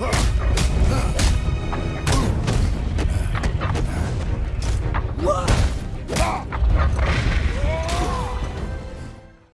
Huh?